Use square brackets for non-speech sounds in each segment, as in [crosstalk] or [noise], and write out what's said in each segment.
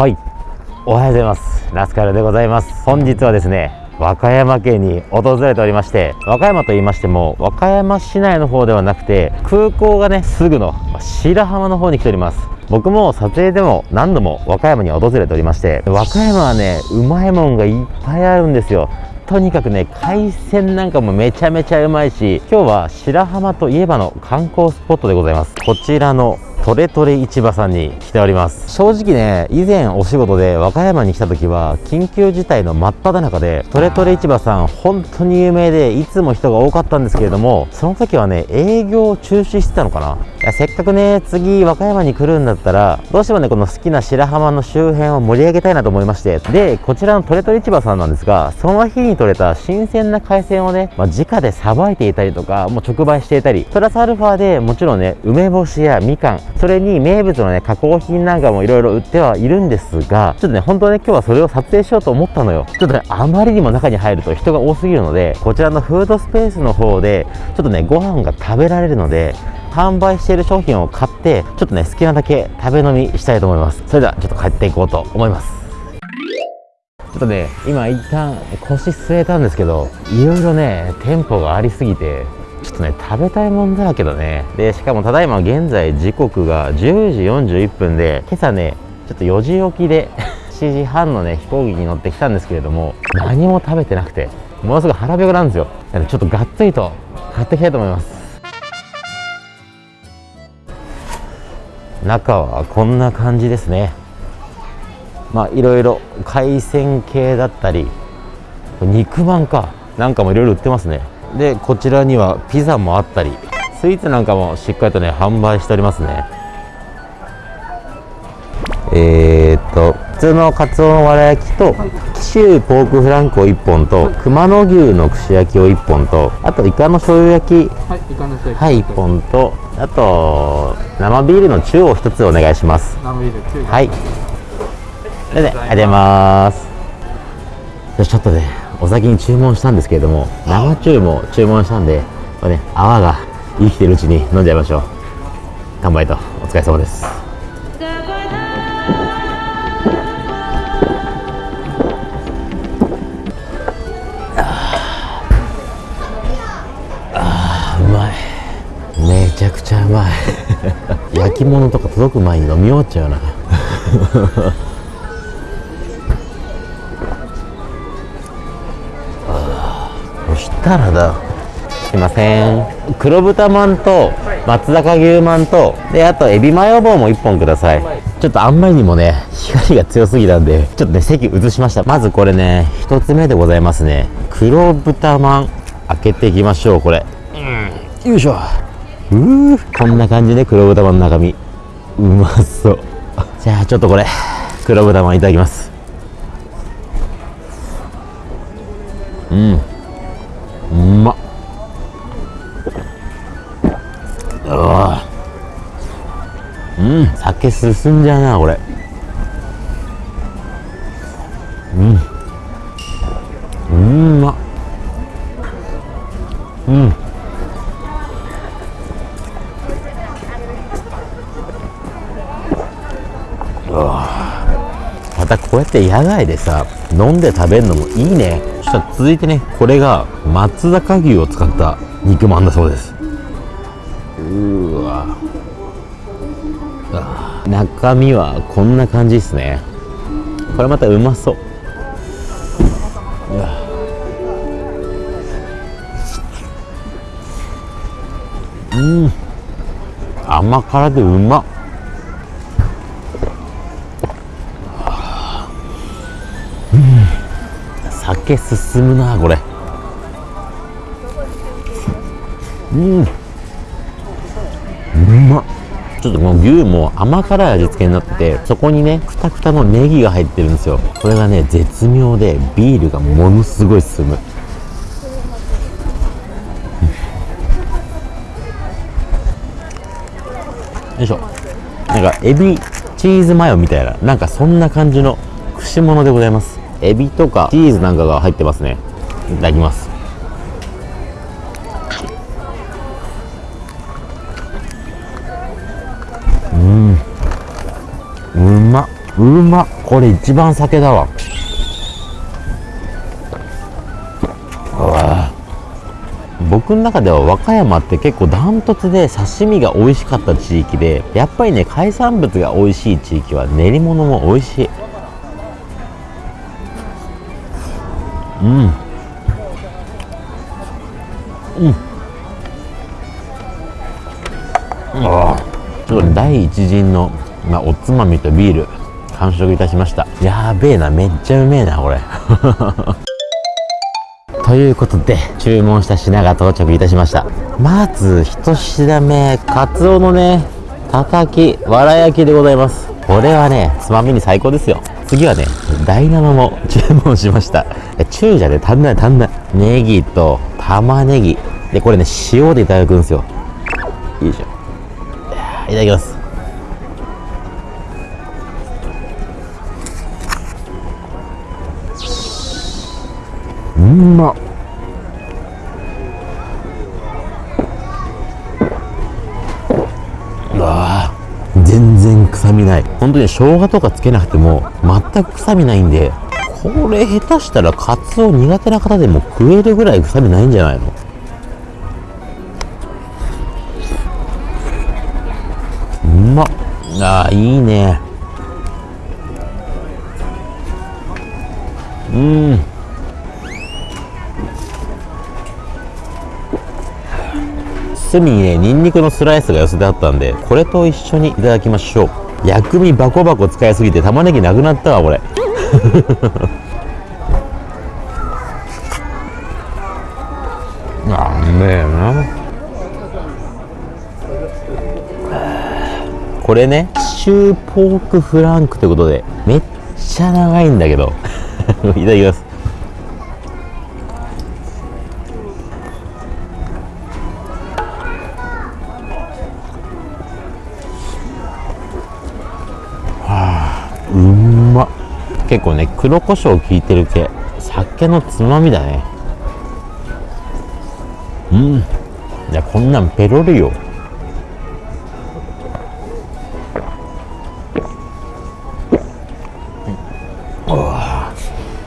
はい。おはようございます。ラスカルでございます。本日はですね和歌山県に訪れておりまして和歌山と言いましても和歌山市内の方ではなくて空港がねすぐの白浜の方に来ております。僕も撮影でも何度も和歌山に訪れておりまして和歌山はねうまいもんがいっぱいあるんですよ。とにかくね海鮮なんかもめちゃめちゃうまいし今日は白浜といえばの観光スポットでございます。こちらのトレトレ市場さんに来ております。正直ね以前お仕事で和歌山に来た時は緊急事態の真っ只中でトレトレ市場さん本当に有名でいつも人が多かったんですけれどもその時はね営業中止してたのかな。いやせっかくね次和歌山に来るんだったらどうしてもねこの好きな白浜の周辺を盛り上げたいなと思いましてでこちらのトレトレ市場さんなんですがその日に採れた新鮮な海鮮をね、まあ、直でさばいていたりとかもう直売していたりプラスアルファでもちろんね梅干しやみかんそれに名物のね加工品なんかもいろいろ売ってはいるんですがちょっとね本当はね今日はそれを撮影しようと思ったのよ。ちょっとねあまりにも中に入ると人が多すぎるのでこちらのフードスペースの方でちょっとねご飯が食べられるので販売している商品を買ってちょっとね好きなだけ食べ飲みしたいと思います。それではちょっと帰っていこうと思います。ちょっとね今一旦腰据えたんですけどいろいろね店舗がありすぎてちょっとね食べたいもんだらけだね。でしかもただいま現在時刻が10時41分で今朝ねちょっと4時起きで [laughs] 7時半のね飛行機に乗ってきたんですけれども何も食べてなくてものすごい腹ペコなんですよ。ちょっとがっつりと買っていきたいと思います。中はこんな感じですね。まあいろいろ海鮮系だったり肉まんか。なんかもいろいろ売ってますね。でこちらにはピザもあったりスイーツなんかもしっかりとね販売しておりますねえー、っと普通のカツオのわら焼きと紀州ポークフランクを1本と熊野牛の串焼きを1本とあとイカの醤油焼きはい、イカのステーキ。はい1本とあと生ビールの中を1つお願いします生ビール9はい。それで、ありがとうございます。よしちょっとね、お先に注文したんですけれども、生中も注文したんで、これね、泡が生きてるうちに飲んじゃいましょう。乾杯と、お疲れ様です。あーうまい。めちゃくちゃうまい。[laughs] 焼き物とか届く前に飲み終わっちゃうな。そしたらだすいません。黒豚まんと松坂牛まんとであとエビマヨ棒も1本ください。ちょっとあんまりにもね光が強すぎたんでちょっとね席移しました。まずこれね1つ目でございますね。黒豚まん開けていきましょうこれ。うん。よいしょ。うーこんな感じで黒豚まんの中身。うまそう。じゃあちょっとこれ黒豚まんいただきます。うんうまっ。うん酒進んじゃうなこれ。うん。うんまっ。うん。うわたこうやって野外でさ飲んで食べるのもいいね。そしたら続いてねこれが松坂牛を使った肉まんだそうです。うわ。中身はこんな感じですね。これまたうまそう。うわ。うん。甘辛でうまっ。酒進むなこれ。うん。うま。っちょっとこの牛も甘辛い味付けになっててそこにねくたくたのネギが入ってるんですよ。これがね絶妙でビールがものすごい進む。よいしょ。なんかエビチーズマヨみたいななんかそんな感じの串物でございます。エビとかチーズなんかが入ってますね。いただきます。うん。うま。っうま。っこれ一番酒だわ。わ僕の中では和歌山って結構ダントツで刺身が美味しかった地域でやっぱりね海産物が美味しい地域は練り物も美味しい。うん。うん。ああ。第一陣の、まあ、おつまみとビール完食いたしました。やべえなめっちゃうめえなこれ。[laughs] ということで注文した品が到着いたしました。まず一品目カツオのねたたきわら焼きでございます。これはねつまみに最高ですよ。次はね第7も注文しました。中じゃね足んない足んない。ネギと玉ねぎ。でこれね塩でいただくんですよ。よいしょ。いただきます。うんまっ。ない。本当に生姜とかつけなくても全く臭みないんでこれ下手したらカツオ苦手な方でも食えるぐらい臭みないんじゃないの？うまっ。あーいいね。うん。隅にねニンニクのスライスが寄せてあったんでこれと一緒にいただきましょう。薬味バコバコ使いすぎて玉ねぎなくなったわこれ。あうめえな。これねシューポークフランクということでめっちゃ長いんだけど。[laughs] いただきます結構ね黒胡椒効いてる系。酒のつまみだね。うん。いやこんなんペロリよ。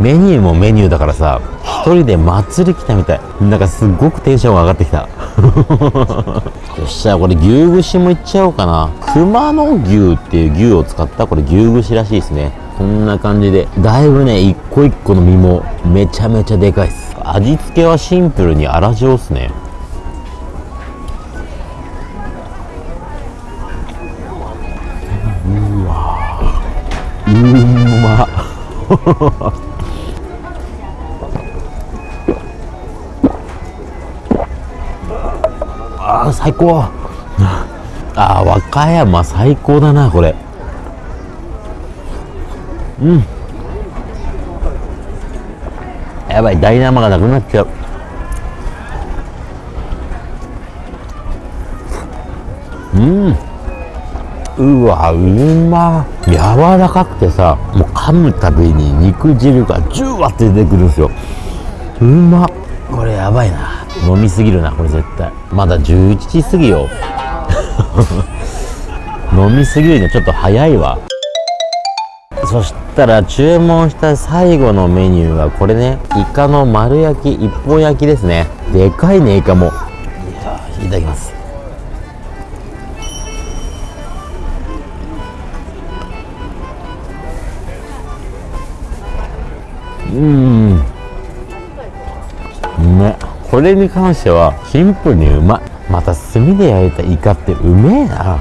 メニューもメニューだからさ一人で祭り来たみたい。なんかすっごくテンションが上がってきた。[laughs] よっしゃこれ牛串もいっちゃおうかな。熊野牛っていう牛を使ったこれ牛串らしいですね。こんな感じでだいぶね一個一個の身もめちゃめちゃでかいっす。味付けはシンプルに粗塩っすね。うわうんまっ。あー最高。あー和歌山最高だなこれ。うん。やばい大生がなくなっちゃう。うん。うわうま。柔らかくてさもう噛むたびに肉汁がジュワって出てくるんですよ。うま。これやばいな。飲みすぎるなこれ絶対。まだ11時過ぎよ。[laughs] 飲みすぎるにはちょっと早いわそしたら注文した最後のメニューはこれね。イカの丸焼き一本焼きですね。でかいねイカも。いただきます。うん。うめこれに関してはシンプルにうま。いまた炭で焼いたイカってうめえな。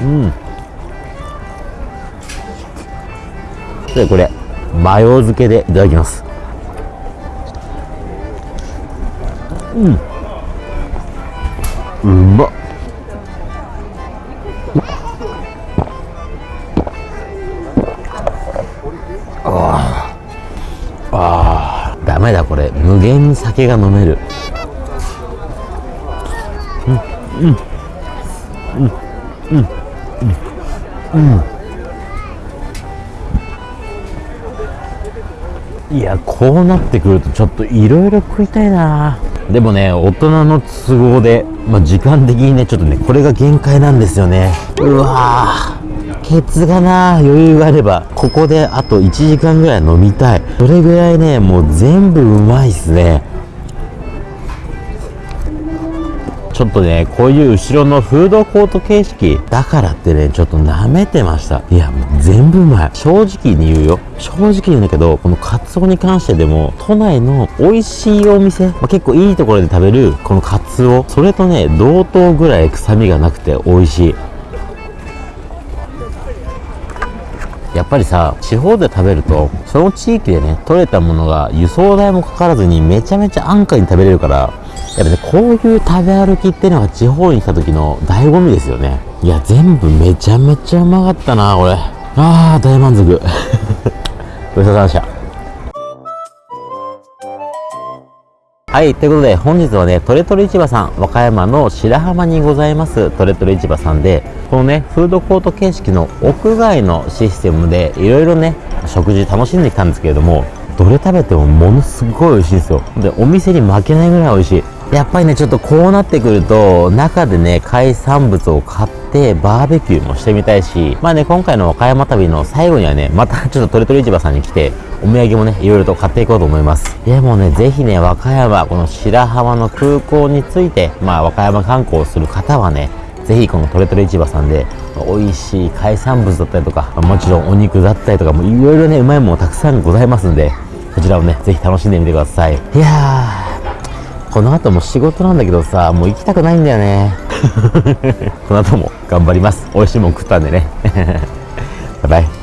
うん。でこれマヨ漬けでいただきます。うん。うまっ。ああダメだこれ。無限に酒が飲める。うん。うん。うん。うん。うん。うん。いやこうなってくるとちょっといろいろ食いたいな。でもね大人の都合で、まあ、時間的にねちょっとねこれが限界なんですよね。うわー。ケツがな余裕があればここであと1時間ぐらい飲みたい。それぐらいねもう全部うまいっすね。ちょっとね、こういう後ろのフードコート形式だからってね、ちょっと舐めてました。いや、もう全部うまい。正直に言うよ。正直に言うんだけど、このカツオに関してでも、都内の美味しいお店、まあ、結構いいところで食べるこのカツオ、それとね、同等ぐらい臭みがなくて美味しい。やっぱりさ、地方で食べると、その地域でね、取れたものが輸送代もかからずにめちゃめちゃ安価に食べれるから、やっぱね、こういう食べ歩きっていうのが地方に来た時の醍醐味ですよね。いや、全部めちゃめちゃうまかったな、これ。あー、大満足。[laughs] ごちそうさまでした。はい、ということで本日はね、トレトレ市場さん、和歌山の白浜にございますトレトレ市場さんで、このね、フードコート形式の屋外のシステムで、いろいろね、食事楽しんできたんですけれども、どれ食べてもものすごい美味しいんですよ。で、お店に負けないぐらい美味しい。やっぱりね、ちょっとこうなってくると、中でね、海産物を買って、バーベキューもしてみたいし、まあね、今回の和歌山旅の最後にはね、またちょっとトレトレ市場さんに来て、お土産もね、いろいろと買っていこうと思います。でもうね、ぜひね、和歌山、この白浜の空港について、まあ、和歌山観光する方はね、ぜひこのトレトレ市場さんで、美味しい海産物だったりとか、もちろんお肉だったりとか、もいろいろね、うまいものたくさんございますんで、そちらをね、ぜひ楽しんでみてください。いやー、この後も仕事なんだけどさ、もう行きたくないんだよね。[laughs] この後も頑張ります。美味しいもん食ったんでね。[laughs] バイバイ。